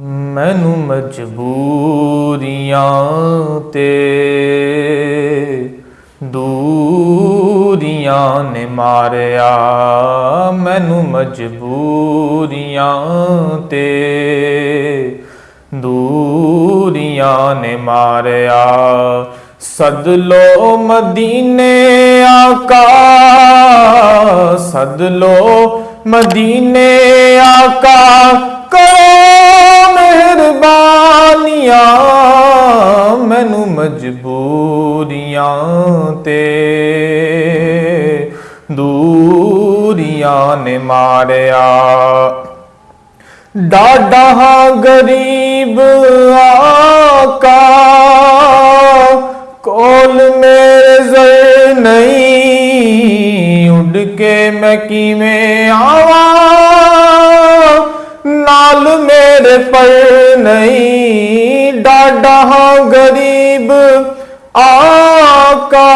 میں نے مجبوریاں دوریاں نے ماریا میں مجبوریاں تے دوریاں نے ماریا سد لو مدنہ آکا سد لو مدنہ آکا دوریاں تے دوریاں نے ماریا۔ ڈاڈا غریب آقا، کول میرے ذر نہیں اڑ کے میں کی میں آوا نال میرے پر نہیں، ڈاڈا غریب آقا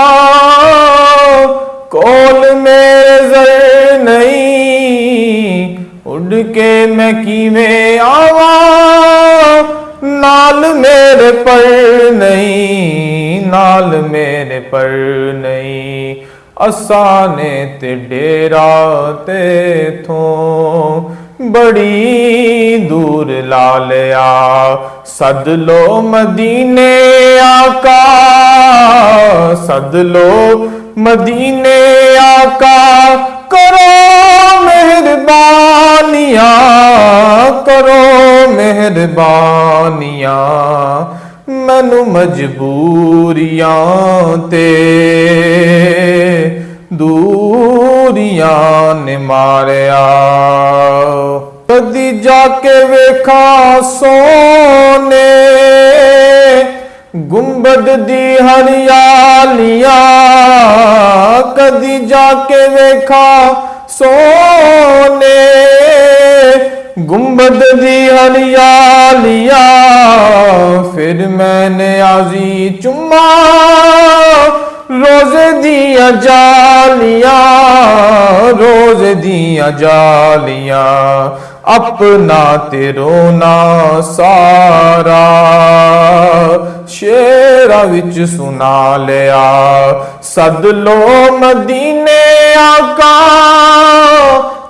کول میں زر نہیں، اڑ کے میں کی میں آواں، نال میرے پر نہیں، نال میرے پر نہیں۔ آسانے تے ڈیرا تے تھوں بڑی دور لالیا صد لو مدینے آ سد لو مد آقا، کرو کربانی کرو مربانی مجبوریاں دوریا نے ماریا۔ کدی جا کے ویکھا سونے گمبد دی ہریالیاں کدی جا کے ویکھا سونے۔ گنبد دی ہریالیاں پھر میں نے آزی چما۔ روز دیا جالیاں روز دیا جالیاں اپنا تیرونا سارا۔ ਵਿੱਚ ਸੁਣਾ ਲਿਆ ਸਦ ਲੋ ਮਦੀਨੇ ਆਕਾ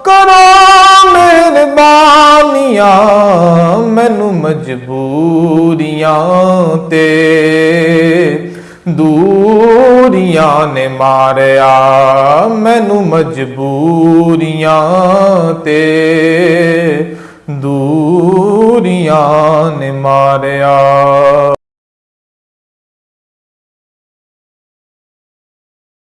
ਕਰੋ ਮਿਹਰਬਾਨੀਆਂ ਮੈਨੂੰ ਮਜਬੂਰੀਆਂ ਤੇ ਦੂਰੀਆਂ ਨੇ ਮਾਰਿਆ ਮੈਨੂੰ ਮਜਬੂਰੀਆਂ ਤੇ ਦੂਰੀਆਂ ਨੇ ਮਾਰਿਆ